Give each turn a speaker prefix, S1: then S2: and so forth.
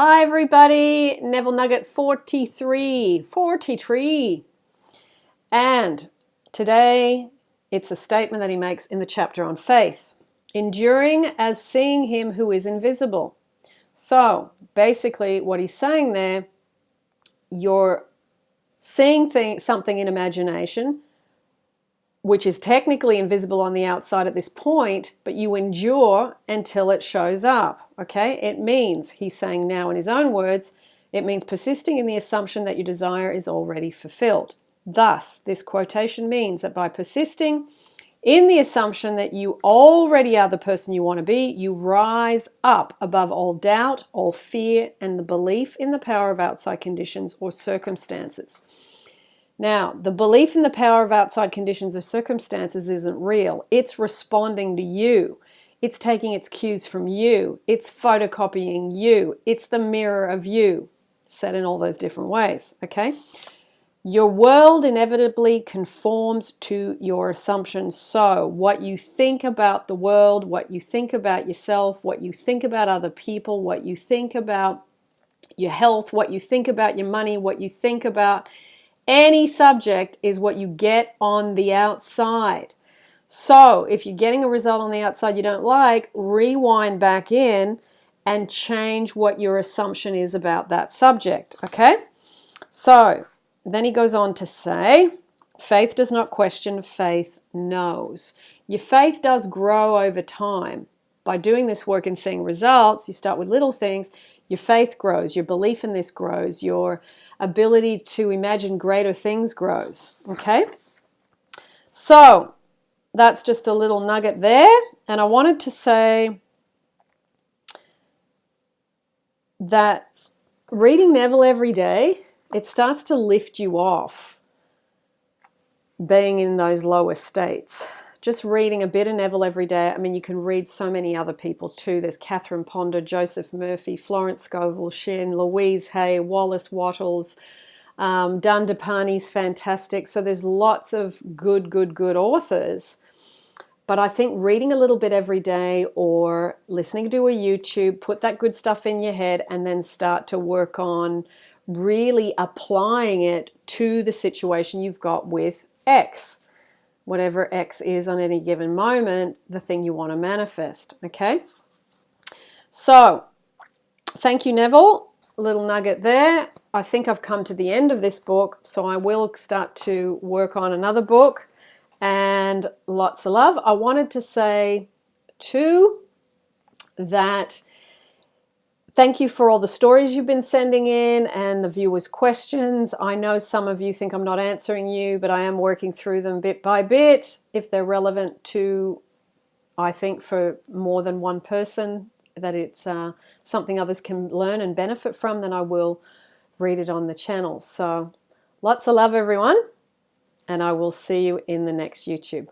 S1: Hi everybody, Neville Nugget 43, 43. And today it's a statement that he makes in the chapter on faith. Enduring as seeing him who is invisible. So basically what he's saying there, you're seeing thing, something in imagination, which is technically invisible on the outside at this point, but you endure until it shows up. Okay, it means, he's saying now in his own words, it means persisting in the assumption that your desire is already fulfilled. Thus, this quotation means that by persisting in the assumption that you already are the person you want to be, you rise up above all doubt, all fear, and the belief in the power of outside conditions or circumstances. Now, the belief in the power of outside conditions or circumstances isn't real. It's responding to you. It's taking its cues from you. It's photocopying you. It's the mirror of you, said in all those different ways, okay? Your world inevitably conforms to your assumptions. So what you think about the world, what you think about yourself, what you think about other people, what you think about your health, what you think about your money, what you think about any subject is what you get on the outside. So if you're getting a result on the outside you don't like, rewind back in and change what your assumption is about that subject, okay? So then he goes on to say, faith does not question, faith knows. Your faith does grow over time. By doing this work and seeing results, you start with little things, your faith grows, your belief in this grows, your ability to imagine greater things grows. Okay? So that's just a little nugget there. And I wanted to say that reading Neville every day, it starts to lift you off being in those lower states just reading a bit of Neville every day. I mean, you can read so many other people too. There's Catherine Ponder, Joseph Murphy, Florence Scovel Shinn, Louise Hay, Wallace Wattles, um, Dandapani's fantastic. So there's lots of good, good, good authors. But I think reading a little bit every day or listening to a YouTube, put that good stuff in your head and then start to work on really applying it to the situation you've got with X whatever X is on any given moment, the thing you want to manifest, okay? So, thank you, Neville. Little nugget there. I think I've come to the end of this book, so I will start to work on another book. And lots of love. I wanted to say, too, that Thank you for all the stories you've been sending in and the viewers' questions. I know some of you think I'm not answering you, but I am working through them bit by bit. If they're relevant to, I think, for more than one person, that it's uh, something others can learn and benefit from, then I will read it on the channel. So lots of love, everyone, and I will see you in the next YouTube.